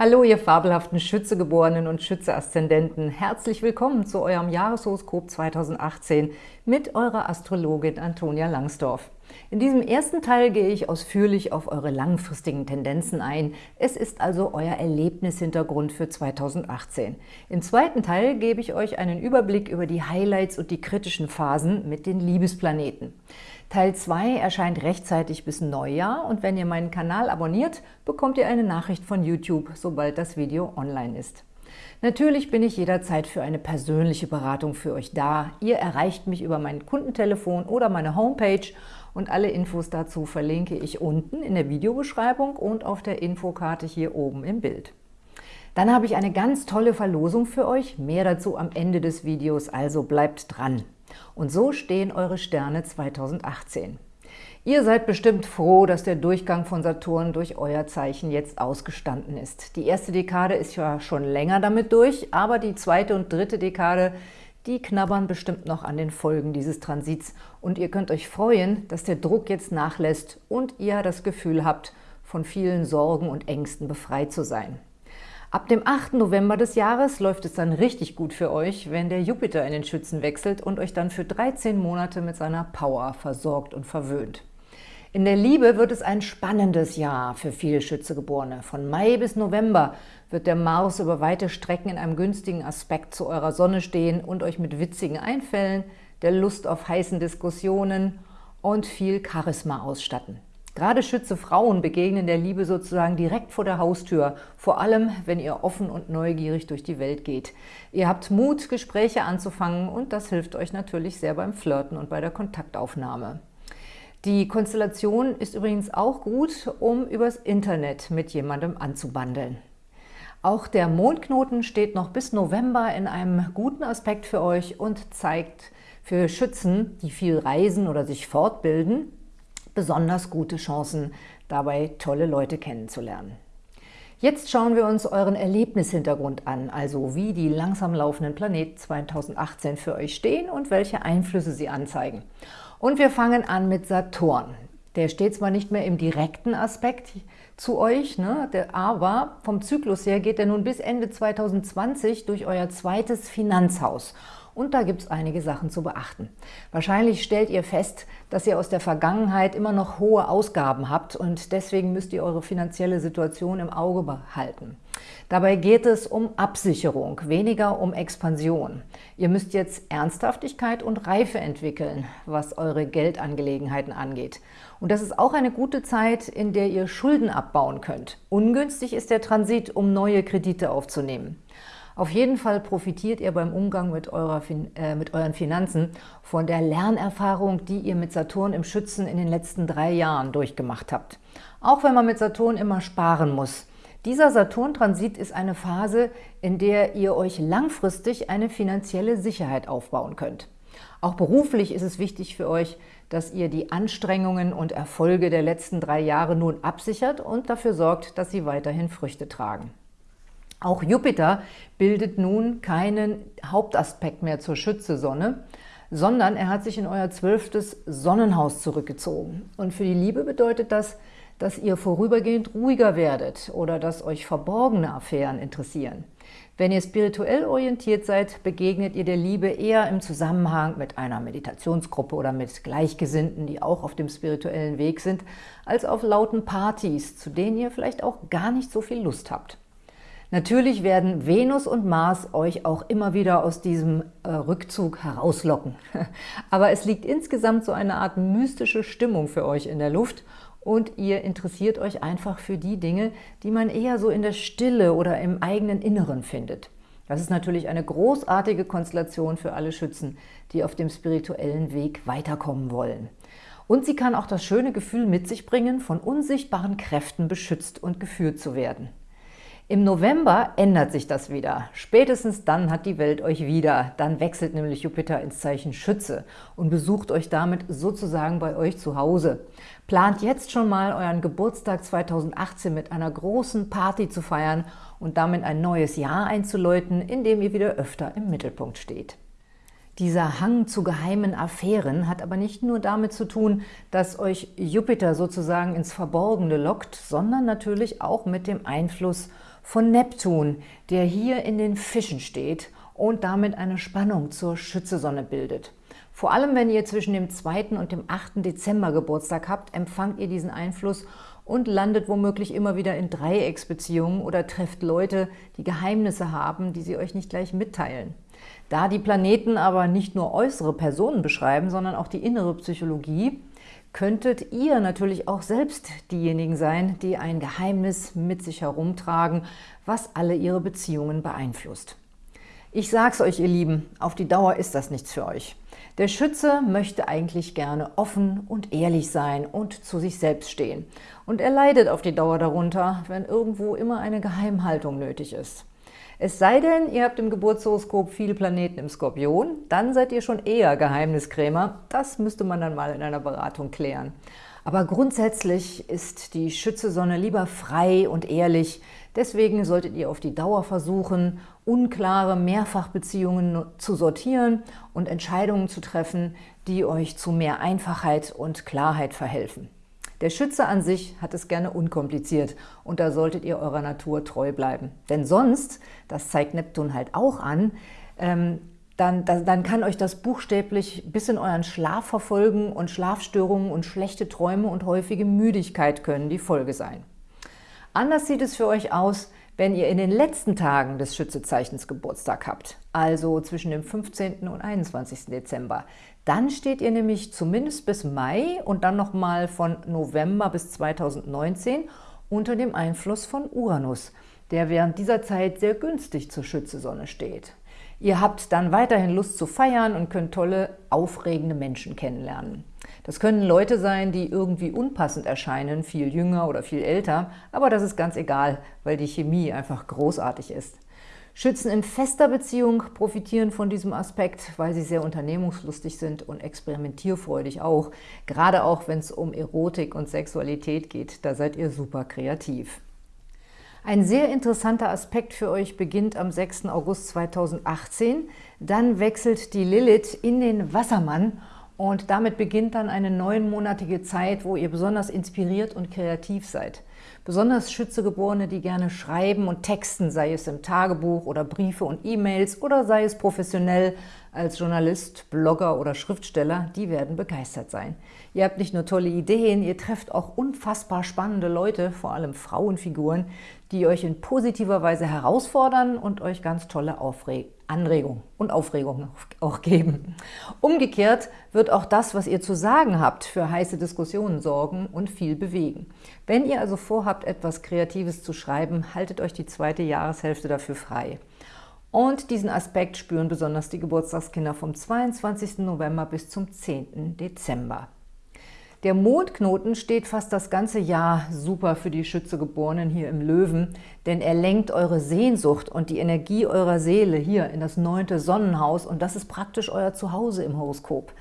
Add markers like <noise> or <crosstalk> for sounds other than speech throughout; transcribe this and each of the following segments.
Hallo, ihr fabelhaften Schützegeborenen und Schütze-Aszendenten. Herzlich willkommen zu eurem Jahreshoroskop 2018 mit eurer Astrologin Antonia Langsdorf. In diesem ersten Teil gehe ich ausführlich auf eure langfristigen Tendenzen ein. Es ist also euer Erlebnishintergrund für 2018. Im zweiten Teil gebe ich euch einen Überblick über die Highlights und die kritischen Phasen mit den Liebesplaneten. Teil 2 erscheint rechtzeitig bis Neujahr und wenn ihr meinen Kanal abonniert, bekommt ihr eine Nachricht von YouTube, sobald das Video online ist. Natürlich bin ich jederzeit für eine persönliche Beratung für euch da. Ihr erreicht mich über mein Kundentelefon oder meine Homepage und alle Infos dazu verlinke ich unten in der Videobeschreibung und auf der Infokarte hier oben im Bild. Dann habe ich eine ganz tolle Verlosung für euch, mehr dazu am Ende des Videos, also bleibt dran. Und so stehen eure Sterne 2018. Ihr seid bestimmt froh, dass der Durchgang von Saturn durch euer Zeichen jetzt ausgestanden ist. Die erste Dekade ist ja schon länger damit durch, aber die zweite und dritte Dekade, die knabbern bestimmt noch an den Folgen dieses Transits. Und ihr könnt euch freuen, dass der Druck jetzt nachlässt und ihr das Gefühl habt, von vielen Sorgen und Ängsten befreit zu sein. Ab dem 8. November des Jahres läuft es dann richtig gut für euch, wenn der Jupiter in den Schützen wechselt und euch dann für 13 Monate mit seiner Power versorgt und verwöhnt. In der Liebe wird es ein spannendes Jahr für viele Schützegeborene. Von Mai bis November wird der Mars über weite Strecken in einem günstigen Aspekt zu eurer Sonne stehen und euch mit witzigen Einfällen, der Lust auf heißen Diskussionen und viel Charisma ausstatten. Gerade Schütze Frauen begegnen der Liebe sozusagen direkt vor der Haustür, vor allem, wenn ihr offen und neugierig durch die Welt geht. Ihr habt Mut, Gespräche anzufangen und das hilft euch natürlich sehr beim Flirten und bei der Kontaktaufnahme. Die Konstellation ist übrigens auch gut, um übers Internet mit jemandem anzubandeln. Auch der Mondknoten steht noch bis November in einem guten Aspekt für euch und zeigt für Schützen, die viel reisen oder sich fortbilden, besonders gute Chancen, dabei tolle Leute kennenzulernen. Jetzt schauen wir uns euren Erlebnishintergrund an, also wie die langsam laufenden Planeten 2018 für euch stehen und welche Einflüsse sie anzeigen. Und wir fangen an mit Saturn. Der steht zwar nicht mehr im direkten Aspekt zu euch, ne, der, aber vom Zyklus her geht er nun bis Ende 2020 durch euer zweites Finanzhaus. Und da gibt es einige Sachen zu beachten. Wahrscheinlich stellt ihr fest, dass ihr aus der Vergangenheit immer noch hohe Ausgaben habt und deswegen müsst ihr eure finanzielle Situation im Auge behalten. Dabei geht es um Absicherung, weniger um Expansion. Ihr müsst jetzt Ernsthaftigkeit und Reife entwickeln, was eure Geldangelegenheiten angeht. Und das ist auch eine gute Zeit, in der ihr Schulden abbauen könnt. Ungünstig ist der Transit, um neue Kredite aufzunehmen. Auf jeden Fall profitiert ihr beim Umgang mit, eurer, äh, mit euren Finanzen von der Lernerfahrung, die ihr mit Saturn im Schützen in den letzten drei Jahren durchgemacht habt. Auch wenn man mit Saturn immer sparen muss. Dieser Saturn-Transit ist eine Phase, in der ihr euch langfristig eine finanzielle Sicherheit aufbauen könnt. Auch beruflich ist es wichtig für euch, dass ihr die Anstrengungen und Erfolge der letzten drei Jahre nun absichert und dafür sorgt, dass sie weiterhin Früchte tragen. Auch Jupiter bildet nun keinen Hauptaspekt mehr zur Schütze-Sonne, sondern er hat sich in euer zwölftes Sonnenhaus zurückgezogen. Und für die Liebe bedeutet das, dass ihr vorübergehend ruhiger werdet oder dass euch verborgene Affären interessieren. Wenn ihr spirituell orientiert seid, begegnet ihr der Liebe eher im Zusammenhang mit einer Meditationsgruppe oder mit Gleichgesinnten, die auch auf dem spirituellen Weg sind, als auf lauten Partys, zu denen ihr vielleicht auch gar nicht so viel Lust habt. Natürlich werden Venus und Mars euch auch immer wieder aus diesem äh, Rückzug herauslocken. <laughs> Aber es liegt insgesamt so eine Art mystische Stimmung für euch in der Luft und ihr interessiert euch einfach für die Dinge, die man eher so in der Stille oder im eigenen Inneren findet. Das ist natürlich eine großartige Konstellation für alle Schützen, die auf dem spirituellen Weg weiterkommen wollen. Und sie kann auch das schöne Gefühl mit sich bringen, von unsichtbaren Kräften beschützt und geführt zu werden. Im November ändert sich das wieder. Spätestens dann hat die Welt euch wieder. Dann wechselt nämlich Jupiter ins Zeichen Schütze und besucht euch damit sozusagen bei euch zu Hause. Plant jetzt schon mal euren Geburtstag 2018 mit einer großen Party zu feiern und damit ein neues Jahr einzuläuten, in dem ihr wieder öfter im Mittelpunkt steht. Dieser Hang zu geheimen Affären hat aber nicht nur damit zu tun, dass euch Jupiter sozusagen ins Verborgene lockt, sondern natürlich auch mit dem Einfluss von Neptun, der hier in den Fischen steht und damit eine Spannung zur Schützesonne bildet. Vor allem, wenn ihr zwischen dem 2. und dem 8. Dezember Geburtstag habt, empfangt ihr diesen Einfluss und landet womöglich immer wieder in Dreiecksbeziehungen oder trefft Leute, die Geheimnisse haben, die sie euch nicht gleich mitteilen. Da die Planeten aber nicht nur äußere Personen beschreiben, sondern auch die innere Psychologie, könntet ihr natürlich auch selbst diejenigen sein, die ein Geheimnis mit sich herumtragen, was alle ihre Beziehungen beeinflusst. Ich sag's euch, ihr Lieben, auf die Dauer ist das nichts für euch. Der Schütze möchte eigentlich gerne offen und ehrlich sein und zu sich selbst stehen. Und er leidet auf die Dauer darunter, wenn irgendwo immer eine Geheimhaltung nötig ist. Es sei denn, ihr habt im Geburtshoroskop viele Planeten im Skorpion, dann seid ihr schon eher Geheimniskrämer. Das müsste man dann mal in einer Beratung klären. Aber grundsätzlich ist die Schütze-Sonne lieber frei und ehrlich. Deswegen solltet ihr auf die Dauer versuchen, unklare Mehrfachbeziehungen zu sortieren und Entscheidungen zu treffen, die euch zu mehr Einfachheit und Klarheit verhelfen. Der Schütze an sich hat es gerne unkompliziert und da solltet ihr eurer Natur treu bleiben. Denn sonst, das zeigt Neptun halt auch an, ähm, dann, dann kann euch das buchstäblich bis in euren Schlaf verfolgen und Schlafstörungen und schlechte Träume und häufige Müdigkeit können die Folge sein. Anders sieht es für euch aus, wenn ihr in den letzten Tagen des Schützezeichens Geburtstag habt, also zwischen dem 15. und 21. Dezember. Dann steht ihr nämlich zumindest bis Mai und dann nochmal von November bis 2019 unter dem Einfluss von Uranus, der während dieser Zeit sehr günstig zur Schützesonne steht. Ihr habt dann weiterhin Lust zu feiern und könnt tolle, aufregende Menschen kennenlernen. Das können Leute sein, die irgendwie unpassend erscheinen, viel jünger oder viel älter, aber das ist ganz egal, weil die Chemie einfach großartig ist. Schützen in fester Beziehung profitieren von diesem Aspekt, weil sie sehr unternehmungslustig sind und experimentierfreudig auch. Gerade auch, wenn es um Erotik und Sexualität geht, da seid ihr super kreativ. Ein sehr interessanter Aspekt für euch beginnt am 6. August 2018. Dann wechselt die Lilith in den Wassermann und damit beginnt dann eine neunmonatige Zeit, wo ihr besonders inspiriert und kreativ seid. Besonders Schützegeborene, die gerne schreiben und texten, sei es im Tagebuch oder Briefe und E-Mails oder sei es professionell als Journalist, Blogger oder Schriftsteller, die werden begeistert sein. Ihr habt nicht nur tolle Ideen, ihr trefft auch unfassbar spannende Leute, vor allem Frauenfiguren, die euch in positiver Weise herausfordern und euch ganz tolle Aufregungen Anregung und Aufregung auch geben. Umgekehrt wird auch das, was ihr zu sagen habt, für heiße Diskussionen sorgen und viel bewegen. Wenn ihr also vorhabt, etwas Kreatives zu schreiben, haltet euch die zweite Jahreshälfte dafür frei. Und diesen Aspekt spüren besonders die Geburtstagskinder vom 22. November bis zum 10. Dezember. Der Mondknoten steht fast das ganze Jahr super für die Schützegeborenen hier im Löwen, denn er lenkt eure Sehnsucht und die Energie eurer Seele hier in das neunte Sonnenhaus und das ist praktisch euer Zuhause im Horoskop.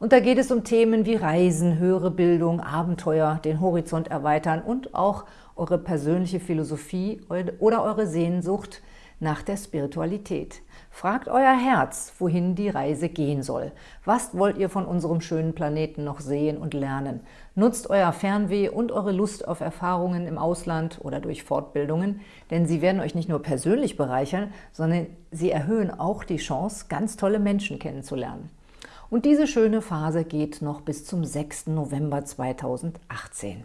Und da geht es um Themen wie Reisen, höhere Bildung, Abenteuer, den Horizont erweitern und auch eure persönliche Philosophie oder eure Sehnsucht nach der Spiritualität. Fragt euer Herz, wohin die Reise gehen soll. Was wollt ihr von unserem schönen Planeten noch sehen und lernen? Nutzt euer Fernweh und eure Lust auf Erfahrungen im Ausland oder durch Fortbildungen, denn sie werden euch nicht nur persönlich bereichern, sondern sie erhöhen auch die Chance, ganz tolle Menschen kennenzulernen. Und diese schöne Phase geht noch bis zum 6. November 2018.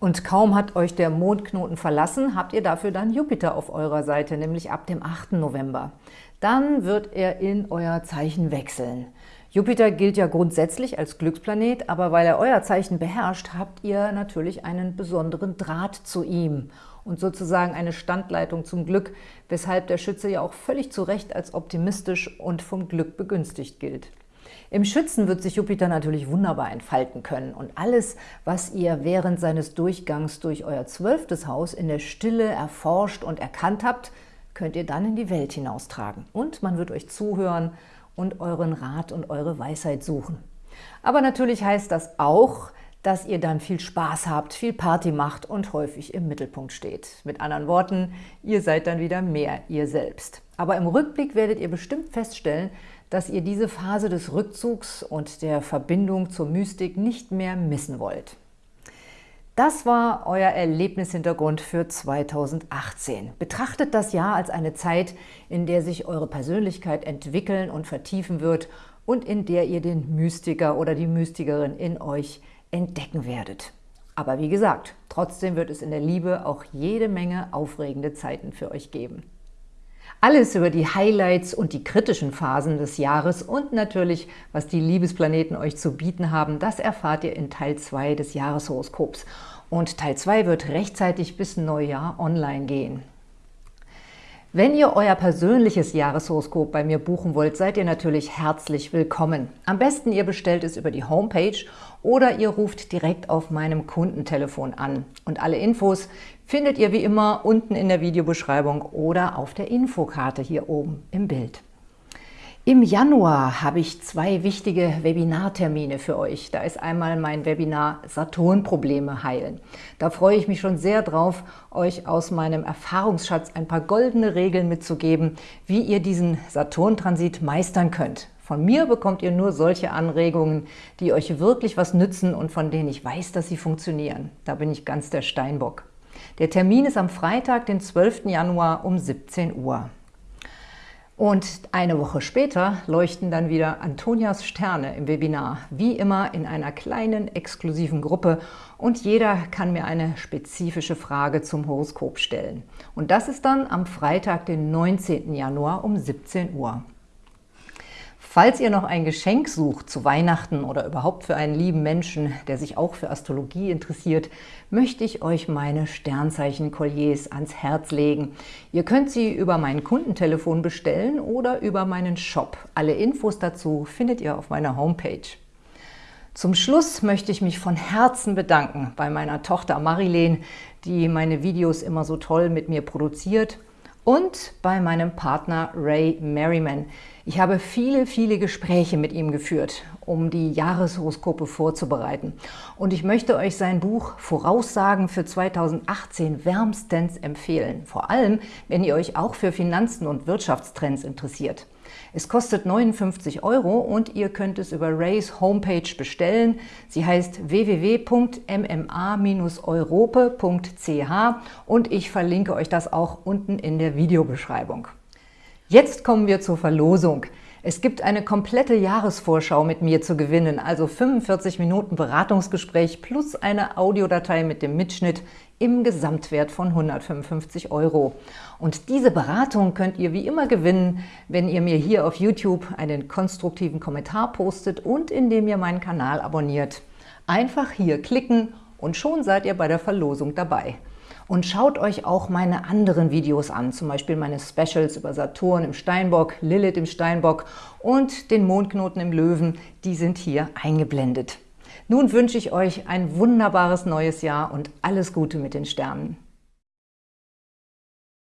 Und kaum hat euch der Mondknoten verlassen, habt ihr dafür dann Jupiter auf eurer Seite, nämlich ab dem 8. November. Dann wird er in euer Zeichen wechseln. Jupiter gilt ja grundsätzlich als Glücksplanet, aber weil er euer Zeichen beherrscht, habt ihr natürlich einen besonderen Draht zu ihm und sozusagen eine Standleitung zum Glück, weshalb der Schütze ja auch völlig zu Recht als optimistisch und vom Glück begünstigt gilt. Im Schützen wird sich Jupiter natürlich wunderbar entfalten können und alles, was ihr während seines Durchgangs durch euer zwölftes Haus in der Stille erforscht und erkannt habt, könnt ihr dann in die Welt hinaustragen. Und man wird euch zuhören und euren Rat und eure Weisheit suchen. Aber natürlich heißt das auch, dass ihr dann viel Spaß habt, viel Party macht und häufig im Mittelpunkt steht. Mit anderen Worten, ihr seid dann wieder mehr ihr selbst. Aber im Rückblick werdet ihr bestimmt feststellen, dass ihr diese Phase des Rückzugs und der Verbindung zur Mystik nicht mehr missen wollt. Das war euer Erlebnishintergrund für 2018. Betrachtet das Jahr als eine Zeit, in der sich eure Persönlichkeit entwickeln und vertiefen wird und in der ihr den Mystiker oder die Mystikerin in euch entdecken werdet. Aber wie gesagt, trotzdem wird es in der Liebe auch jede Menge aufregende Zeiten für euch geben. Alles über die Highlights und die kritischen Phasen des Jahres und natürlich, was die Liebesplaneten euch zu bieten haben, das erfahrt ihr in Teil 2 des Jahreshoroskops. Und Teil 2 wird rechtzeitig bis Neujahr online gehen. Wenn ihr euer persönliches Jahreshoroskop bei mir buchen wollt, seid ihr natürlich herzlich willkommen. Am besten ihr bestellt es über die Homepage oder ihr ruft direkt auf meinem Kundentelefon an. Und alle Infos findet ihr wie immer unten in der Videobeschreibung oder auf der Infokarte hier oben im Bild. Im Januar habe ich zwei wichtige Webinartermine für euch. Da ist einmal mein Webinar Saturn-Probleme heilen. Da freue ich mich schon sehr drauf, euch aus meinem Erfahrungsschatz ein paar goldene Regeln mitzugeben, wie ihr diesen Saturn-Transit meistern könnt. Von mir bekommt ihr nur solche Anregungen, die euch wirklich was nützen und von denen ich weiß, dass sie funktionieren. Da bin ich ganz der Steinbock. Der Termin ist am Freitag, den 12. Januar um 17 Uhr. Und eine Woche später leuchten dann wieder Antonias Sterne im Webinar, wie immer in einer kleinen, exklusiven Gruppe und jeder kann mir eine spezifische Frage zum Horoskop stellen. Und das ist dann am Freitag, den 19. Januar um 17 Uhr. Falls ihr noch ein Geschenk sucht zu Weihnachten oder überhaupt für einen lieben Menschen, der sich auch für Astrologie interessiert, möchte ich euch meine Sternzeichen-Kolliers ans Herz legen. Ihr könnt sie über mein Kundentelefon bestellen oder über meinen Shop. Alle Infos dazu findet ihr auf meiner Homepage. Zum Schluss möchte ich mich von Herzen bedanken bei meiner Tochter Marilene, die meine Videos immer so toll mit mir produziert und bei meinem Partner Ray Merriman. Ich habe viele, viele Gespräche mit ihm geführt, um die Jahreshoroskope vorzubereiten. Und ich möchte euch sein Buch Voraussagen für 2018 wärmstens empfehlen. Vor allem, wenn ihr euch auch für Finanzen und Wirtschaftstrends interessiert. Es kostet 59 Euro und ihr könnt es über Rays Homepage bestellen. Sie heißt www.mma-europe.ch und ich verlinke euch das auch unten in der Videobeschreibung. Jetzt kommen wir zur Verlosung. Es gibt eine komplette Jahresvorschau mit mir zu gewinnen, also 45 Minuten Beratungsgespräch plus eine Audiodatei mit dem Mitschnitt im Gesamtwert von 155 Euro. Und diese Beratung könnt ihr wie immer gewinnen, wenn ihr mir hier auf YouTube einen konstruktiven Kommentar postet und indem ihr meinen Kanal abonniert. Einfach hier klicken und schon seid ihr bei der Verlosung dabei. Und schaut euch auch meine anderen Videos an, zum Beispiel meine Specials über Saturn im Steinbock, Lilith im Steinbock und den Mondknoten im Löwen, die sind hier eingeblendet. Nun wünsche ich euch ein wunderbares neues Jahr und alles Gute mit den Sternen.